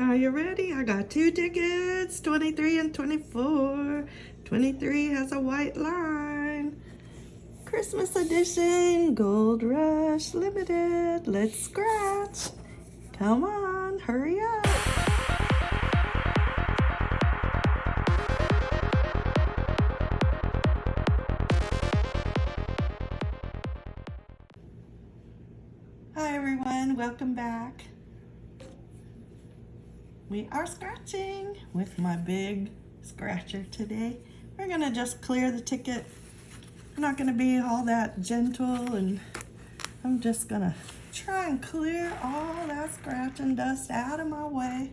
Are you ready? I got two tickets, 23 and 24. 23 has a white line. Christmas edition, Gold Rush Limited. Let's scratch. Come on, hurry up. Hi everyone, welcome back. We are scratching with my big scratcher today. We're gonna just clear the ticket. I'm not gonna be all that gentle and I'm just gonna try and clear all that scratch and dust out of my way.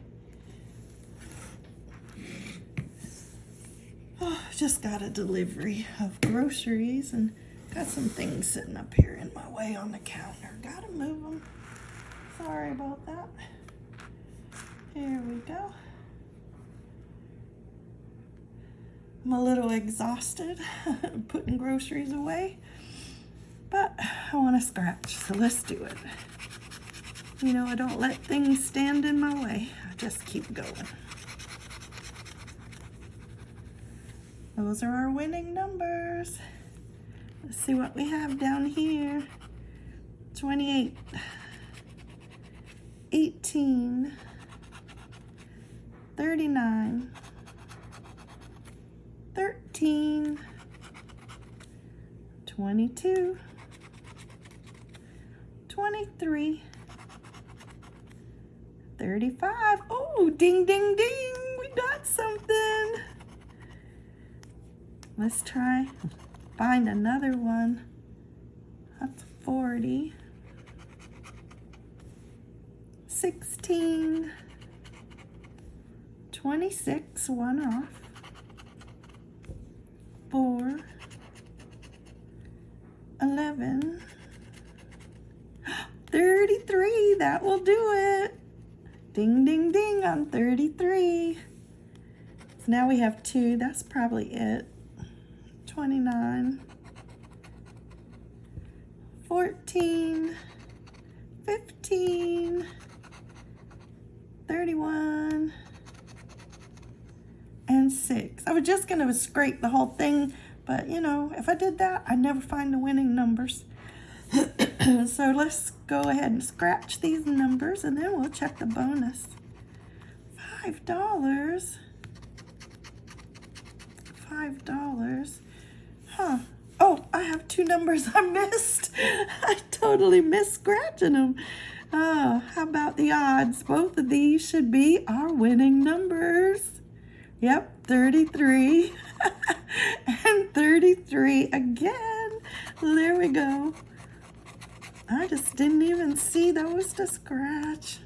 Oh, just got a delivery of groceries and got some things sitting up here in my way on the counter. Gotta move them. Sorry about that. Here we go. I'm a little exhausted putting groceries away, but I want to scratch, so let's do it. You know, I don't let things stand in my way. I just keep going. Those are our winning numbers. Let's see what we have down here. 28, 18, 39, 13, 22, 23, 35. Oh, ding, ding, ding. We got something. Let's try find another one. That's 40. 16. 26, one off. 4. 11. 33, that will do it. Ding, ding, ding on 33. So now we have two, that's probably it. 29, 14, 15, 31, 6. I was just going to scrape the whole thing, but you know, if I did that, I'd never find the winning numbers. so let's go ahead and scratch these numbers and then we'll check the bonus. $5. $5. Huh. Oh, I have two numbers I missed. I totally missed scratching them. Oh, uh, how about the odds? Both of these should be our winning numbers. Yep, 33 and 33 again. There we go. I just didn't even see those to scratch.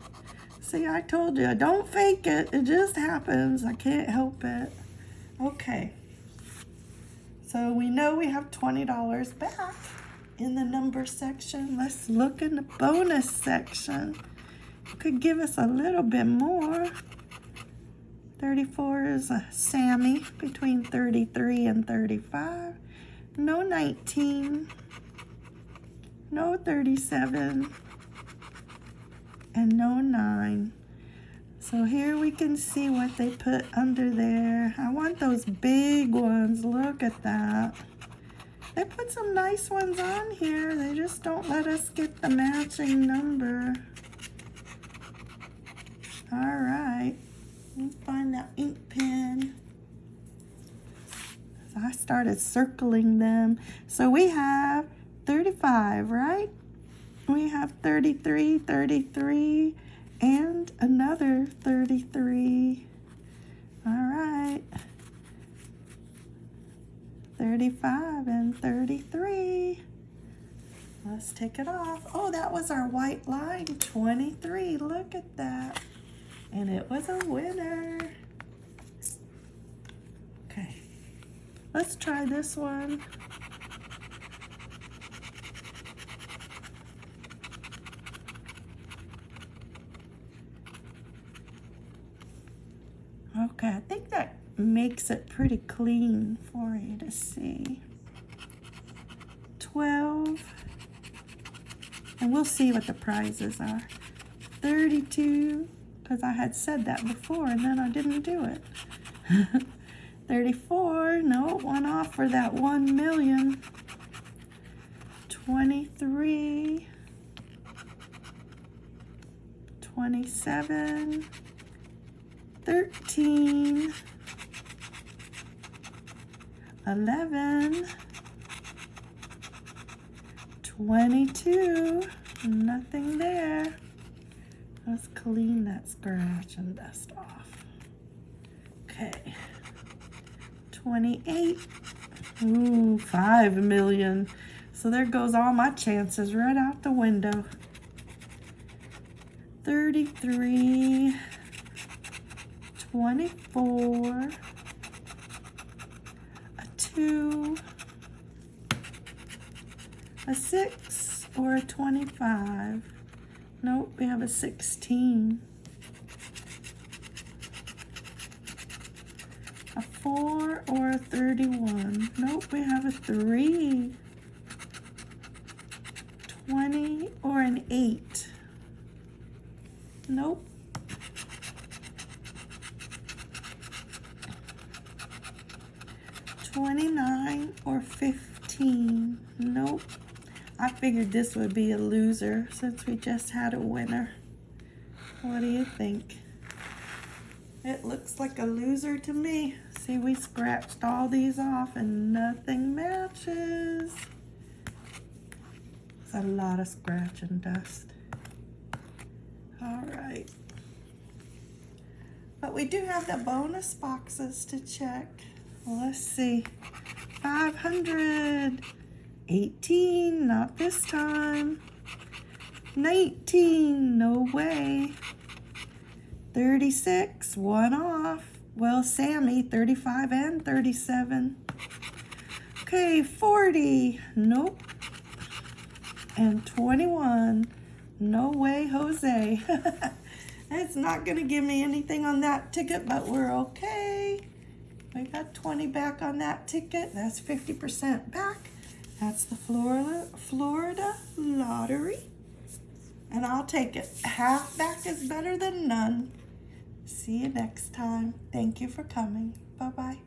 See, I told you, I don't fake it. It just happens. I can't help it. Okay. So we know we have $20 back in the number section. Let's look in the bonus section. Could give us a little bit more. 34 is a Sammy between 33 and 35. No 19. No 37. And no 9. So here we can see what they put under there. I want those big ones. Look at that. They put some nice ones on here. They just don't let us get the matching number. All right. Find that ink pen. I started circling them. So we have 35, right? We have 33, 33, and another 33. All right. 35 and 33. Let's take it off. Oh, that was our white line, 23. Look at that. And it was a winner. Okay. Let's try this one. Okay, I think that makes it pretty clean for you to see. 12, and we'll see what the prizes are. 32, because I had said that before and then I didn't do it. 34, no, one off for that 1 million. 23, 27, 13, 11, 22, nothing there. Let's clean that scratch and dust off. Okay. 28. Ooh, 5 million. So there goes all my chances right out the window. 33. 24. A 2. A 6 or a 25. Nope, we have a 16. A 4 or a 31. Nope, we have a 3. 20 or an 8. Nope. Twenty-nine or fifteen. Nope. I figured this would be a loser since we just had a winner. What do you think? It looks like a loser to me. See, we scratched all these off and nothing matches. It's a lot of scratch and dust. All right. But we do have the bonus boxes to check. Let's see. 500. 18, not this time. 19, no way. 36, one off. Well, Sammy, 35 and 37. Okay, 40, nope. And 21, no way, Jose. it's not gonna give me anything on that ticket, but we're okay. We got 20 back on that ticket. That's 50% back. That's the Florida, Florida Lottery. And I'll take it. Half back is better than none. See you next time. Thank you for coming. Bye-bye.